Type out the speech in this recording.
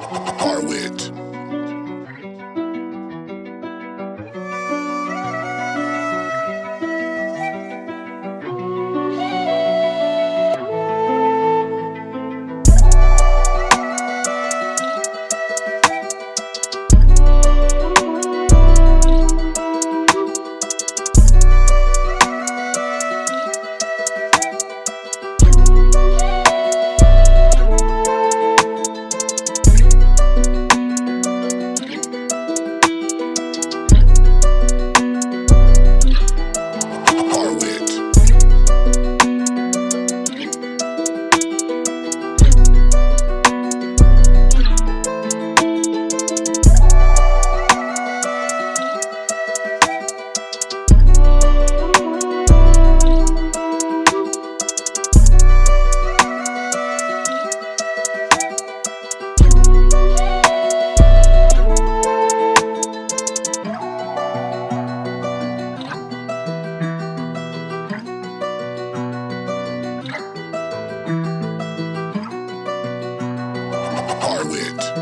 Harwit. It.